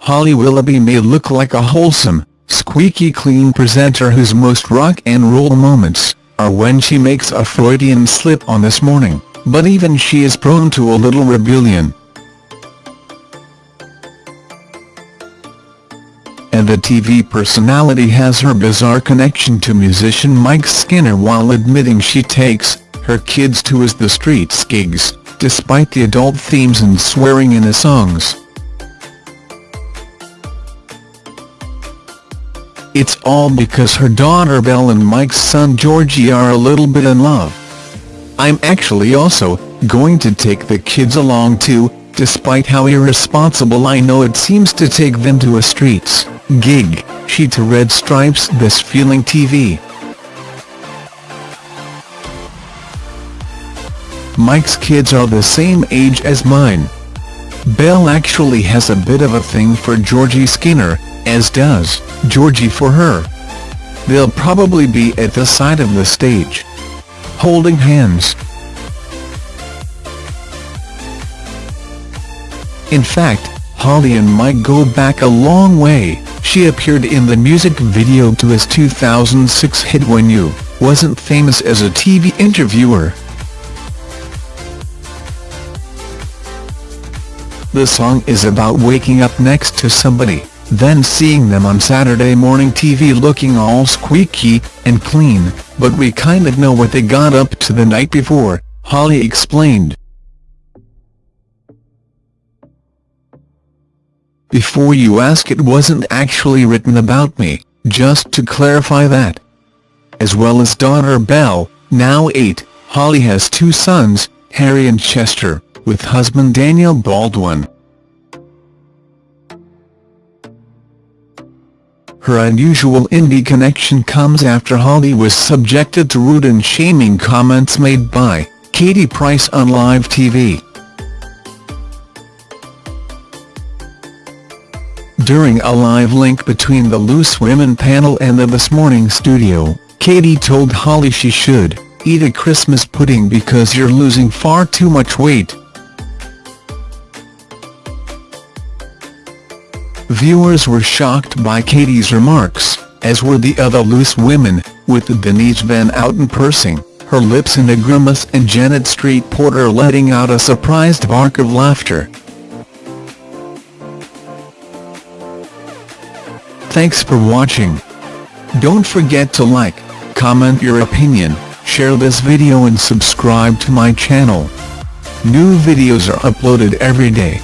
Holly Willoughby may look like a wholesome, squeaky clean presenter whose most rock and roll moments are when she makes a Freudian slip on This Morning, but even she is prone to a little rebellion. And the TV personality has her bizarre connection to musician Mike Skinner while admitting she takes her kids to his The Streets gigs, despite the adult themes and swearing in the songs. It's all because her daughter Belle and Mike's son Georgie are a little bit in love. I'm actually also going to take the kids along too, despite how irresponsible I know it seems to take them to a streets gig, she to Red Stripes This Feeling TV. Mike's kids are the same age as mine. Belle actually has a bit of a thing for Georgie Skinner, as does Georgie for her. They'll probably be at the side of the stage, holding hands. In fact, Holly and Mike go back a long way, she appeared in the music video to his 2006 hit When You wasn't famous as a TV interviewer. The song is about waking up next to somebody then seeing them on Saturday morning TV looking all squeaky and clean, but we kinda know what they got up to the night before, Holly explained. Before you ask it wasn't actually written about me, just to clarify that. As well as daughter Belle, now 8, Holly has two sons, Harry and Chester, with husband Daniel Baldwin. Her unusual indie connection comes after Holly was subjected to rude and shaming comments made by Katie Price on live TV. During a live link between the Loose Women panel and the This Morning studio, Katie told Holly she should eat a Christmas pudding because you're losing far too much weight. Viewers were shocked by Katie's remarks, as were the other loose women, with Denise Van Outen pursing her lips in a grimace and Janet Street Porter letting out a surprised bark of laughter. Thanks for watching. Don't forget to like, comment your opinion, share this video and subscribe to my channel. New videos are uploaded every day.